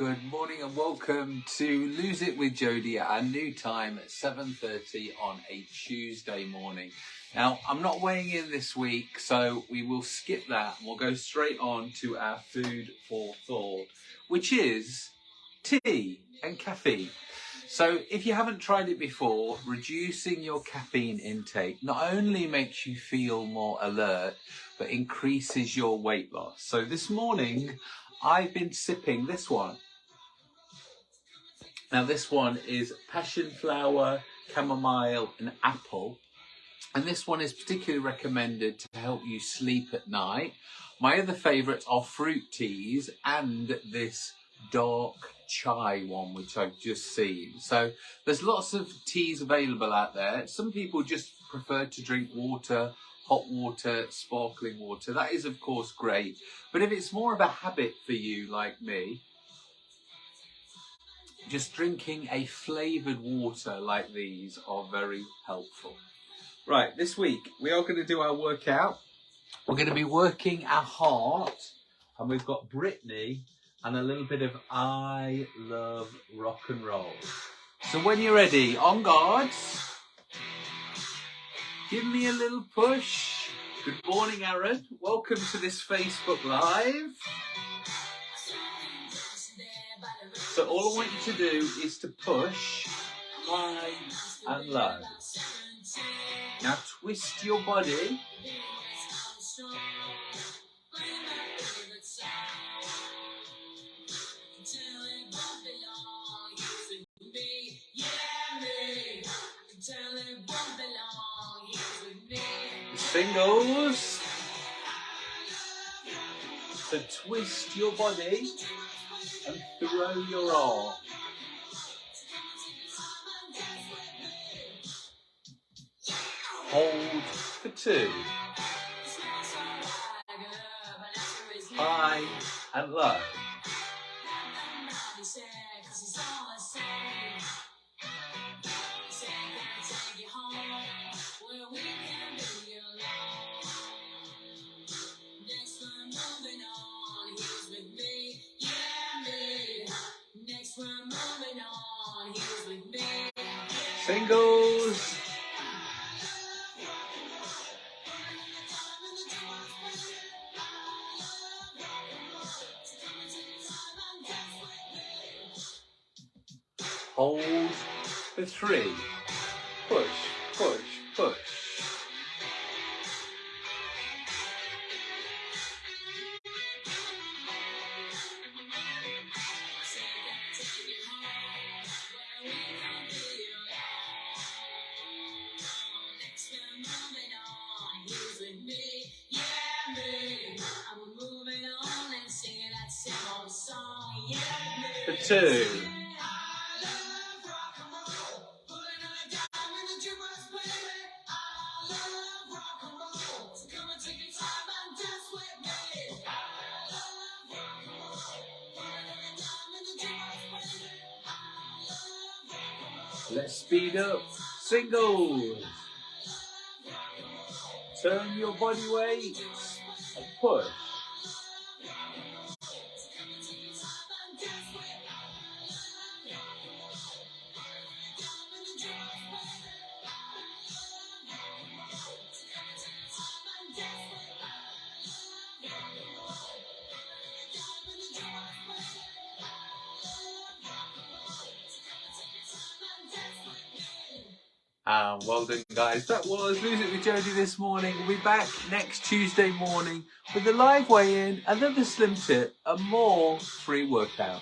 Good morning and welcome to Lose It with Jodie at our new time at 7.30 on a Tuesday morning. Now, I'm not weighing in this week, so we will skip that and we'll go straight on to our food for thought, which is tea and caffeine. So if you haven't tried it before, reducing your caffeine intake not only makes you feel more alert, but increases your weight loss. So this morning, I've been sipping this one. Now this one is passion flower, chamomile and apple. And this one is particularly recommended to help you sleep at night. My other favourites are fruit teas and this dark chai one, which I've just seen. So there's lots of teas available out there. Some people just prefer to drink water, hot water, sparkling water. That is of course great. But if it's more of a habit for you like me, just drinking a flavoured water like these are very helpful. Right, this week we are going to do our workout. We're going to be working our heart and we've got Britney and a little bit of I love rock and roll. So when you're ready, on guards, give me a little push. Good morning, Aaron. Welcome to this Facebook Live. So all I want you to do is to push high and low. Now twist your body. Singles. So twist your body and throw your arm. Hold for two. High and low. Singles. Hold for three. Push, push, push. For two. Let's speed up. Singles. Turn your body weight and push. Um, well done, guys. That was It with Jodie this morning. We'll be back next Tuesday morning with a live weigh-in, another slim tip, and more free workouts.